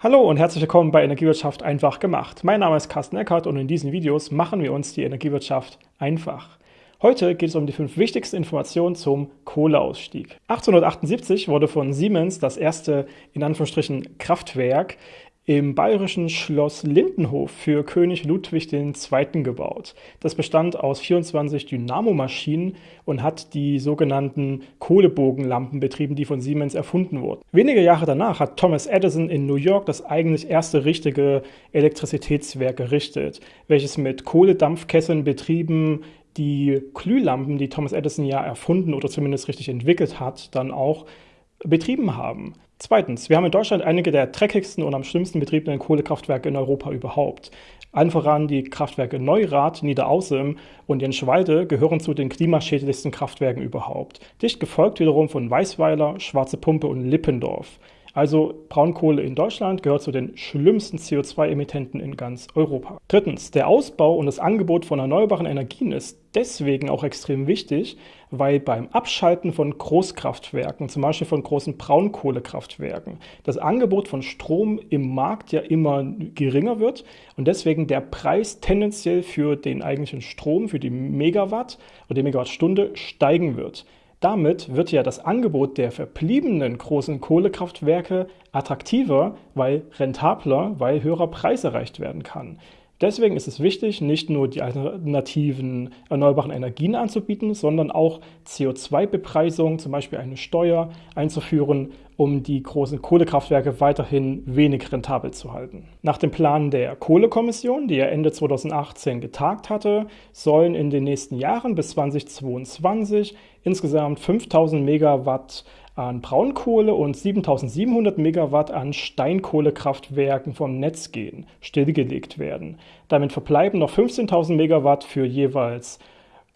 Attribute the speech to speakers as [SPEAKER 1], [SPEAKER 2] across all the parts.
[SPEAKER 1] Hallo und herzlich willkommen bei Energiewirtschaft einfach gemacht. Mein Name ist Carsten Eckert und in diesen Videos machen wir uns die Energiewirtschaft einfach. Heute geht es um die fünf wichtigsten Informationen zum Kohleausstieg. 1878 wurde von Siemens das erste in Anführungsstrichen Kraftwerk im bayerischen Schloss Lindenhof für König Ludwig II. gebaut. Das bestand aus 24 Dynamomaschinen und hat die sogenannten Kohlebogenlampen betrieben, die von Siemens erfunden wurden. Wenige Jahre danach hat Thomas Edison in New York das eigentlich erste richtige Elektrizitätswerk errichtet, welches mit Kohledampfkesseln betrieben die Glühlampen, die Thomas Edison ja erfunden oder zumindest richtig entwickelt hat, dann auch betrieben haben. Zweitens, wir haben in Deutschland einige der dreckigsten und am schlimmsten betriebenen Kohlekraftwerke in Europa überhaupt. Allen voran die Kraftwerke Neurath, Niederaußem und Jenschwalde gehören zu den klimaschädlichsten Kraftwerken überhaupt. Dicht gefolgt wiederum von Weißweiler, Schwarze Pumpe und Lippendorf. Also Braunkohle in Deutschland gehört zu den schlimmsten CO2-Emittenten in ganz Europa. Drittens, der Ausbau und das Angebot von erneuerbaren Energien ist deswegen auch extrem wichtig, weil beim Abschalten von Großkraftwerken, zum Beispiel von großen Braunkohlekraftwerken, das Angebot von Strom im Markt ja immer geringer wird und deswegen der Preis tendenziell für den eigentlichen Strom, für die Megawatt oder die Megawattstunde steigen wird. Damit wird ja das Angebot der verbliebenen großen Kohlekraftwerke attraktiver, weil rentabler, weil höherer Preis erreicht werden kann. Deswegen ist es wichtig, nicht nur die alternativen erneuerbaren Energien anzubieten, sondern auch CO2-Bepreisung, zum Beispiel eine Steuer einzuführen, um die großen Kohlekraftwerke weiterhin wenig rentabel zu halten. Nach dem Plan der Kohlekommission, die ja Ende 2018 getagt hatte, sollen in den nächsten Jahren bis 2022 insgesamt 5000 Megawatt an Braunkohle und 7700 Megawatt an Steinkohlekraftwerken vom Netz gehen, stillgelegt werden. Damit verbleiben noch 15.000 Megawatt für jeweils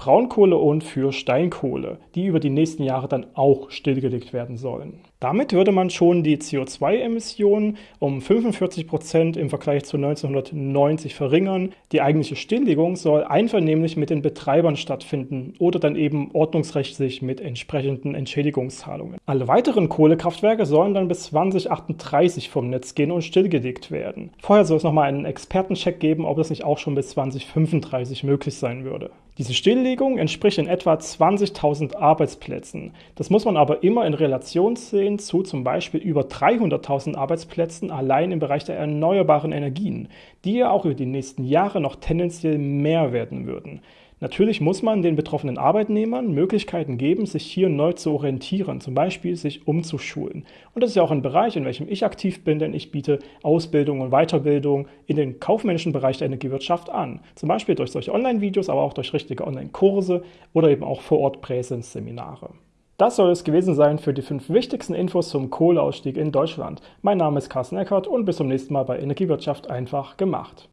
[SPEAKER 1] Braunkohle und für Steinkohle, die über die nächsten Jahre dann auch stillgelegt werden sollen. Damit würde man schon die CO2-Emissionen um 45 Prozent im Vergleich zu 1990 verringern. Die eigentliche Stilllegung soll einvernehmlich mit den Betreibern stattfinden oder dann eben ordnungsrechtlich mit entsprechenden Entschädigungszahlungen. Alle weiteren Kohlekraftwerke sollen dann bis 2038 vom Netz gehen und stillgelegt werden. Vorher soll es nochmal einen Expertencheck geben, ob das nicht auch schon bis 2035 möglich sein würde. Diese Stilllegung entspricht in etwa 20.000 Arbeitsplätzen. Das muss man aber immer in Relation sehen zu zum Beispiel über 300.000 Arbeitsplätzen allein im Bereich der erneuerbaren Energien, die ja auch über die nächsten Jahre noch tendenziell mehr werden würden. Natürlich muss man den betroffenen Arbeitnehmern Möglichkeiten geben, sich hier neu zu orientieren, zum Beispiel sich umzuschulen. Und das ist ja auch ein Bereich, in welchem ich aktiv bin, denn ich biete Ausbildung und Weiterbildung in den kaufmännischen Bereich der Energiewirtschaft an. Zum Beispiel durch solche Online-Videos, aber auch durch richtige Online-Kurse oder eben auch vor Ort Präsenzseminare. Das soll es gewesen sein für die fünf wichtigsten Infos zum Kohleausstieg in Deutschland. Mein Name ist Carsten Eckert und bis zum nächsten Mal bei Energiewirtschaft einfach gemacht.